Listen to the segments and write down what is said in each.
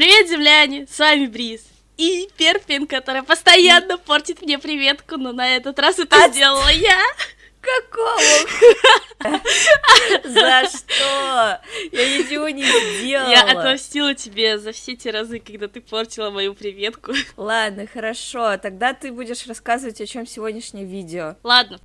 Привет, земляне! С вами Бриз. И Перпин, которая постоянно портит мне приветку, но на этот раз это От- сделала я. Какого? За что? Я ничего не сделала. Я отомстила тебе за все те разы, когда ты портила мою приветку. Ладно, хорошо. Тогда ты будешь рассказывать, о чем сегодняшнее видео. Ладно.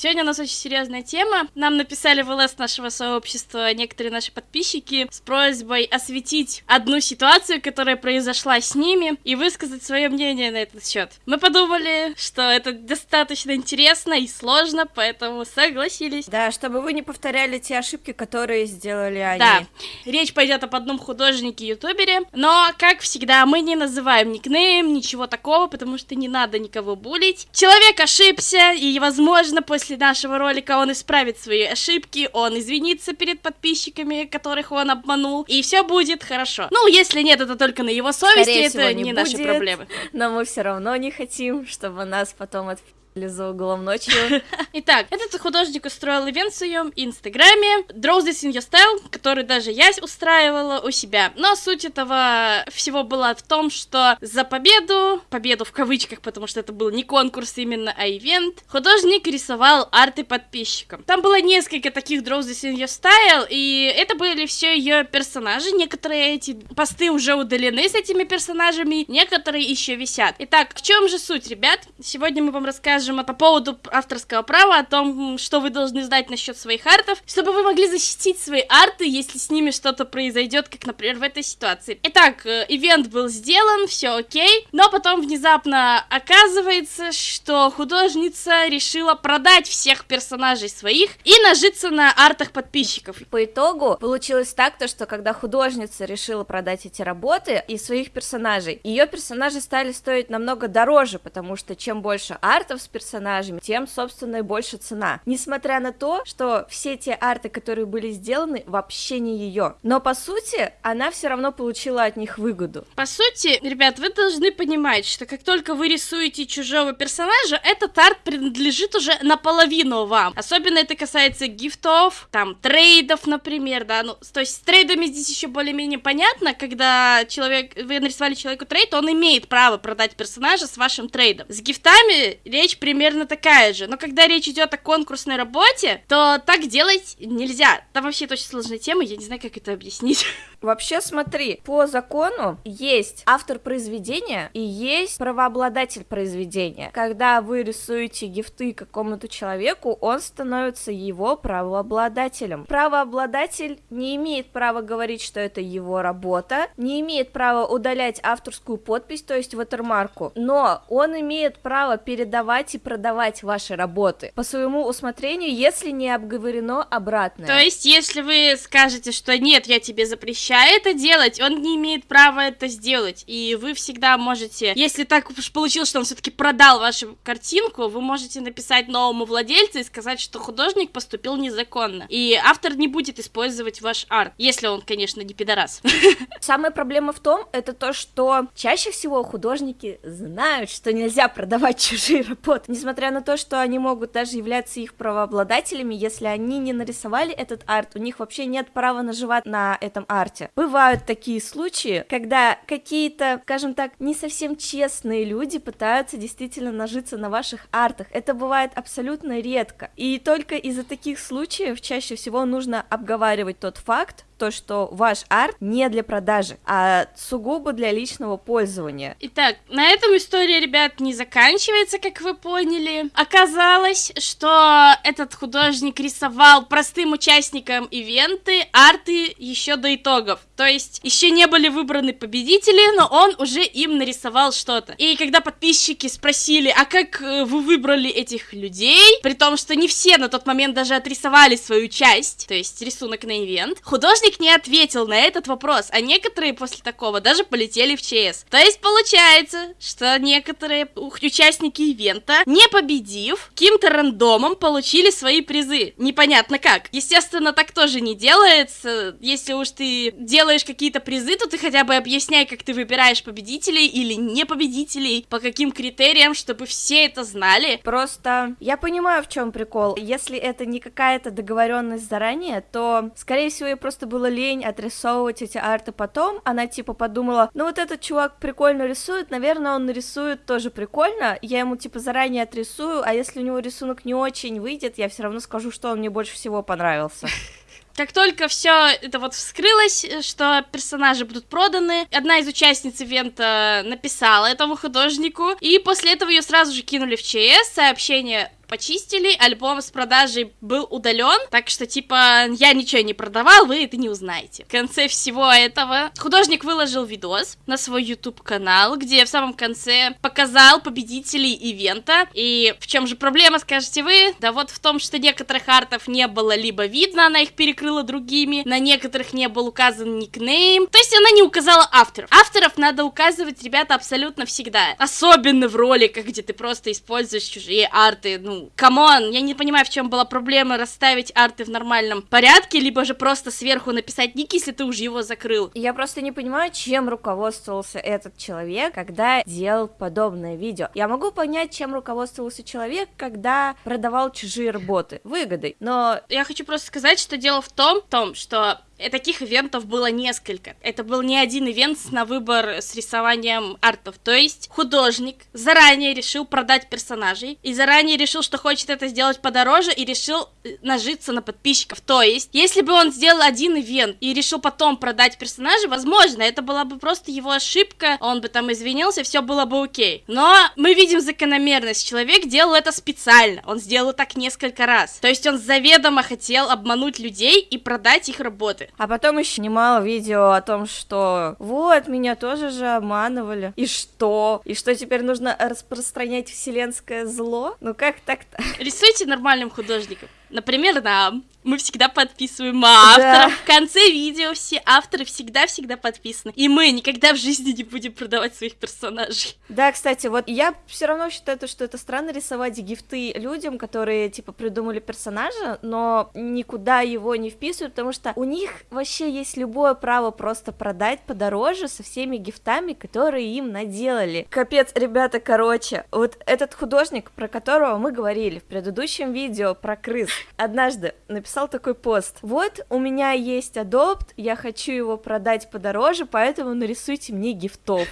Сегодня у нас очень серьезная тема. Нам написали в ЛС нашего сообщества некоторые наши подписчики с просьбой осветить одну ситуацию, которая произошла с ними, и высказать свое мнение на этот счет. Мы подумали, что это достаточно интересно и сложно, поэтому согласились. Да, чтобы вы не повторяли те ошибки, которые сделали они. Да, речь пойдет об одном художнике-ютубере, но, как всегда, мы не называем никнейм, ничего такого, потому что не надо никого булить. Человек ошибся, и, возможно, после нашего ролика он исправит свои ошибки, он извинится перед подписчиками, которых он обманул, и все будет хорошо. Ну, если нет, это только на его совести, Скорее это всего, не, не наши будет. проблемы. Но мы все равно не хотим, чтобы нас потом отпили за углом ночью. Итак, этот художник устроил ивент в своем инстаграме Draw This In Your Style, который даже я устраивала у себя. Но суть этого всего была в том, что за победу, победу в кавычках, потому что это был не конкурс именно, а ивент, художник рисовал арты подписчикам. Там было несколько таких Draw This In Your Style, и это были все ее персонажи. Некоторые эти посты уже удалены с этими персонажами, некоторые еще висят. Итак, в чем же суть, ребят? Сегодня мы вам расскажем по поводу авторского права, о том, что вы должны знать насчет своих артов, чтобы вы могли защитить свои арты, если с ними что-то произойдет, как, например, в этой ситуации. Итак, э, ивент был сделан, все окей, но потом внезапно оказывается, что художница решила продать всех персонажей своих и нажиться на артах подписчиков. По итогу получилось так, то, что когда художница решила продать эти работы и своих персонажей, ее персонажи стали стоить намного дороже, потому что чем больше артов с персонажами, тем, собственно, и больше цена. Несмотря на то, что все те арты, которые были сделаны, вообще не ее. Но, по сути, она все равно получила от них выгоду. По сути, ребят, вы должны понимать, что как только вы рисуете чужого персонажа, этот арт принадлежит уже наполовину вам. Особенно это касается гифтов, там, трейдов, например, да, ну, то есть с трейдами здесь еще более-менее понятно, когда человек, вы нарисовали человеку trade, он имеет право продать персонажа с вашим трейдом. С гифтами речь примерно такая же, но когда речь идет о конкурсной работе, то так делать нельзя. Там вообще это очень сложная тема, я не знаю, как это объяснить. Вообще, смотри, по закону есть автор произведения и есть правообладатель произведения. Когда вы рисуете гифты какому-то человеку, он становится его правообладателем. Правообладатель не имеет права говорить, что это его работа, не имеет права удалять авторскую подпись, то есть ватермарку, но он имеет право передавать и продавать ваши работы по своему усмотрению, если не обговорено обратное. То есть, если вы скажете, что нет, я тебе запрещаю это делать, он не имеет права это сделать. И вы всегда можете, если так уж получилось, что он все-таки продал вашу картинку, вы можете написать новому владельцу и сказать, что художник поступил незаконно. И автор не будет использовать ваш арт, если он, конечно, не пидорас. Самая проблема в том, это то, что чаще всего художники знают, что нельзя продавать чужие работы, несмотря на то, что они могут даже являться их правообладателями, если они не нарисовали этот арт, у них вообще нет права наживать на этом арте. Бывают такие случаи, когда какие-то, скажем так, не совсем честные люди пытаются действительно нажиться на ваших артах. Это бывает абсолютно редко. И только из-за таких случаев чаще всего нужно обговаривать тот факт, то, что ваш арт не для продажи, а сугубо для личного пользования. Итак, на этом история, ребят, не заканчивается, как вы поняли. Оказалось, что этот художник рисовал простым участникам ивенты арты еще до итогов. То есть еще не были выбраны победители, но он уже им нарисовал что-то. И когда подписчики спросили, а как э, вы выбрали этих людей, при том, что не все на тот момент даже отрисовали свою часть, то есть рисунок на ивент, художник не ответил на этот вопрос, а некоторые после такого даже полетели в ЧС. То есть получается, что некоторые участники ивента, не победив, каким-то рандомом получили свои призы. Непонятно как. Естественно, так тоже не делается. Если уж ты делаешь какие-то призы, то ты хотя бы объясняй, как ты выбираешь победителей или не победителей, по каким критериям, чтобы все это знали. Просто я понимаю, в чем прикол. Если это не какая-то договоренность заранее, то, скорее всего, ей просто было лень отрисовывать эти арты потом. Она типа подумала, ну вот этот чувак прикольно рисует, наверное, он нарисует тоже прикольно. Я ему типа заранее отрисую, а если у него рисунок не очень выйдет, я все равно скажу, что он мне больше всего понравился. Как только все это вот вскрылось, что персонажи будут проданы, одна из участниц ивента написала этому художнику, и после этого ее сразу же кинули в ЧС, сообщение почистили, альбом с продажей был удален, так что, типа, я ничего не продавал, вы это не узнаете. В конце всего этого художник выложил видос на свой YouTube-канал, где в самом конце показал победителей ивента. И в чем же проблема, скажете вы? Да вот в том, что некоторых артов не было либо видно, она их перекрыла другими, на некоторых не был указан никнейм, то есть она не указала авторов. Авторов надо указывать, ребята, абсолютно всегда. Особенно в роликах, где ты просто используешь чужие арты, ну, come on, я не понимаю, в чем была проблема расставить арты в нормальном порядке, либо же просто сверху написать ник, если ты уже его закрыл. Я просто не понимаю, чем руководствовался этот человек, когда делал подобное видео. Я могу понять, чем руководствовался человек, когда продавал чужие работы. Выгодой. Но я хочу просто сказать, что дело в том, в том что таких ивентов было несколько. Это был не один ивент на выбор с рисованием артов. То есть художник заранее решил продать персонажей и заранее решил, что хочет это сделать подороже и решил э, нажиться на подписчиков. То есть, если бы он сделал один ивент и решил потом продать персонажей, возможно, это была бы просто его ошибка, он бы там извинился, все было бы окей. Но мы видим закономерность. Человек делал это специально. Он сделал так несколько раз. То есть он заведомо хотел обмануть людей и продать их работы. А потом еще немало видео о том, что вот, меня тоже же обманывали. И что? И что теперь нужно распространять вселенское зло? Ну как так-то? Рисуйте нормальным художником. Например, нам. Мы всегда подписываем авторов. Да. В конце видео все авторы всегда-всегда подписаны. И мы никогда в жизни не будем продавать своих персонажей. Да, кстати, вот я все равно считаю, что это странно рисовать гифты людям, которые, типа, придумали персонажа, но никуда его не вписывают, потому что у них вообще есть любое право просто продать подороже со всеми гифтами, которые им наделали. Капец, ребята, короче, вот этот художник, про которого мы говорили в предыдущем видео про крыс, однажды написал такой пост. Вот, у меня есть адопт, я хочу его продать подороже, поэтому нарисуйте мне гифтов.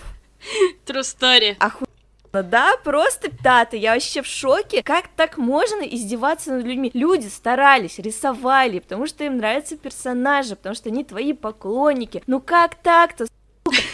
True story. Оху... Да, просто пятый, я вообще в шоке. Как так можно издеваться над людьми? Люди старались, рисовали, потому что им нравятся персонажи, потому что они твои поклонники. Ну как так-то?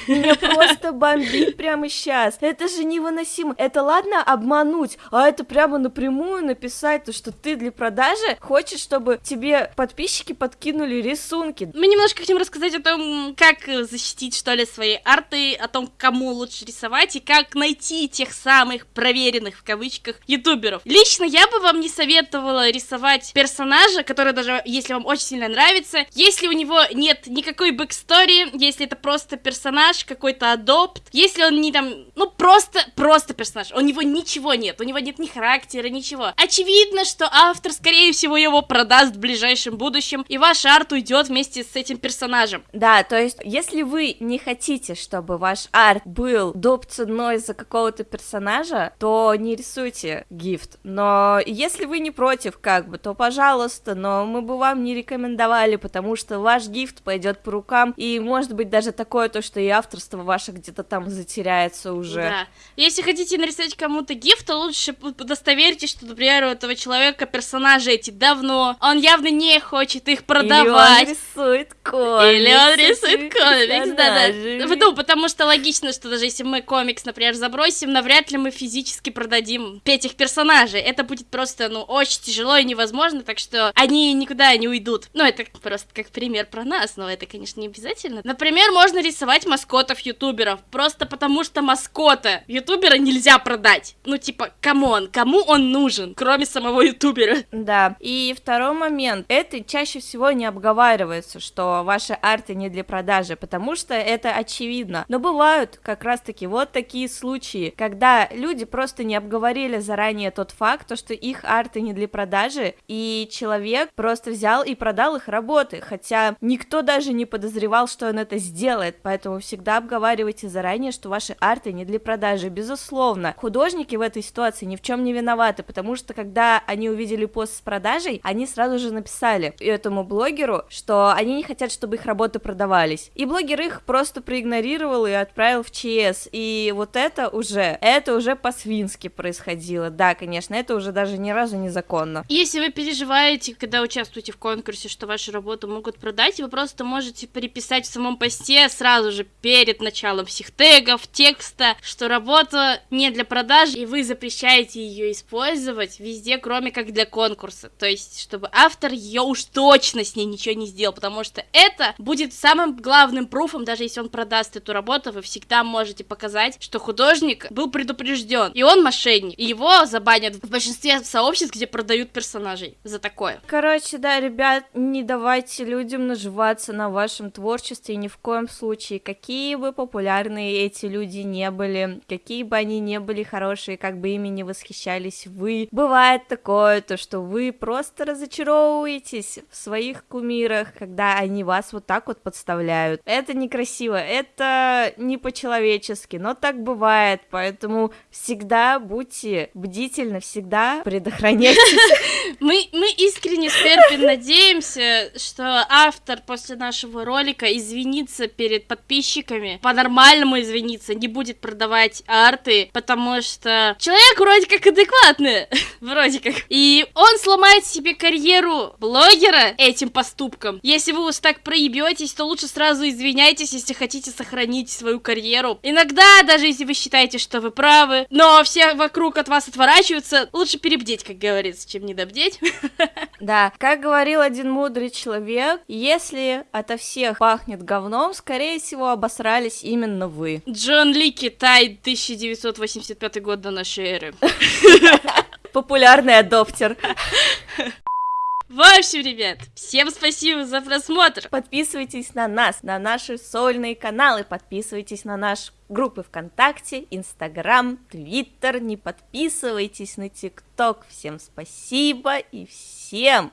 Меня просто бомбит прямо сейчас. Это же невыносимо. Это ладно обмануть, а это прямо напрямую написать, то, что ты для продажи хочешь, чтобы тебе подписчики подкинули рисунки. Мы немножко хотим рассказать о том, как защитить, что ли, свои арты, о том, кому лучше рисовать и как найти тех самых проверенных, в кавычках, ютуберов. Лично я бы вам не советовала рисовать персонажа, который даже, если вам очень сильно нравится, если у него нет никакой backstory, если это просто персонаж, персонаж, какой-то adopt, если он не там, ну просто, просто персонаж, у него ничего нет, у него нет ни характера, ничего. Очевидно, что автор, скорее всего, его продаст в ближайшем будущем, и ваш арт уйдет вместе с этим персонажем. Да, то есть, если вы не хотите, чтобы ваш арт был доп ценой за какого-то персонажа, то не рисуйте гифт. Но если вы не против, как бы, то пожалуйста, но мы бы вам не рекомендовали, потому что ваш гифт пойдет по рукам, и может быть даже такое то, что автор авторство ваше где-то там затеряется уже. Да. Если хотите нарисовать кому-то гифт, то лучше удостоверьтесь, что, например, у этого человека персонажи эти давно, он явно не хочет их продавать. Или он рисует комикс. Или он рисует комикс, да-да. Ну, потому что логично, что даже если мы комикс, например, забросим, навряд ли мы физически продадим этих персонажей. Это будет просто, ну, очень тяжело и невозможно, так что они никуда не уйдут. Ну, это просто как пример про нас, но это, конечно, не обязательно. Например, можно рисовать маскот маскотов ютуберов, просто потому что маскота ютубера нельзя продать. Ну, типа, come on, кому он нужен, кроме самого ютубера? Да, и второй момент, это чаще всего не обговаривается, что ваши арты не для продажи, потому что это очевидно. Но бывают как раз-таки вот такие случаи, когда люди просто не обговорили заранее тот факт, то, что их арты не для продажи, и человек просто взял и продал их работы, хотя никто даже не подозревал, что он это сделает, поэтому всегда обговаривайте заранее, что ваши арты не для продажи, безусловно. Художники в этой ситуации ни в чем не виноваты, потому что когда они увидели пост с продажей, они сразу же написали этому блогеру, что они не хотят, чтобы их работы продавались. И блогер их просто проигнорировал и отправил в ЧС. И вот это уже, это уже по-свински происходило. Да, конечно, это уже даже ни разу незаконно. Если вы переживаете, когда участвуете в конкурсе, что вашу работу могут продать, вы просто можете переписать в самом посте сразу же перед началом всех тегов, текста, что работа не для продажи, и вы запрещаете ее использовать везде, кроме как для конкурса. То есть, чтобы автор ее уж точно с ней ничего не сделал, потому что это будет самым главным пруфом, даже если он продаст эту работу, вы всегда можете показать, что художник был предупрежден, и он мошенник, и его забанят в большинстве сообществ, где продают персонажей за такое. Короче, да, ребят, не давайте людям наживаться на вашем творчестве ни в коем случае, какие бы популярные эти люди не были, какие бы они не были хорошие, как бы ими не восхищались вы. Бывает такое, то что вы просто разочаровываетесь в своих кумирах, когда они вас вот так вот подставляют. Это некрасиво, это не по-человечески, но так бывает, поэтому всегда будьте бдительны, всегда предохраняйтесь. Мы, мы искренне с Перпин надеемся, что автор после нашего ролика извинится перед подписчиками, по-нормальному извинится, не будет продавать арты, потому что человек вроде как адекватный, вроде как. И он сломает себе карьеру блогера этим поступком. Если вы уж так проебетесь, то лучше сразу извиняйтесь, если хотите сохранить свою карьеру. Иногда, даже если вы считаете, что вы правы, но все вокруг от вас отворачиваются, лучше перебдеть, как говорится, чем недобдеть. Да, как говорил один мудрый человек, если ото всех пахнет говном, скорее всего, обосрались именно вы. Джон Ли, Китай, 1985 год до нашей эры. Популярный адоптер. В общем, ребят, всем спасибо за просмотр. Подписывайтесь на нас, на наши сольные каналы, подписывайтесь на наш группы ВКонтакте, Инстаграм, Твиттер, не подписывайтесь на ТикТок. Всем спасибо и всем...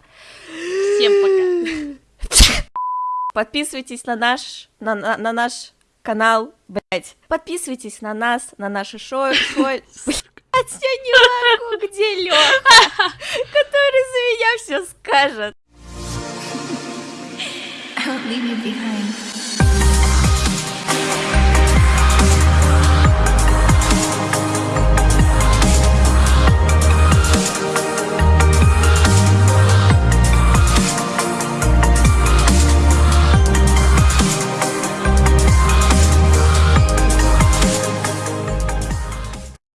Всем пока. Подписывайтесь на наш, на, на, на наш канал, блять. Подписывайтесь на нас, на наше шоу, шоу... Блять, я не могу, где Лёха, который за меня все скажет. I won't leave you behind.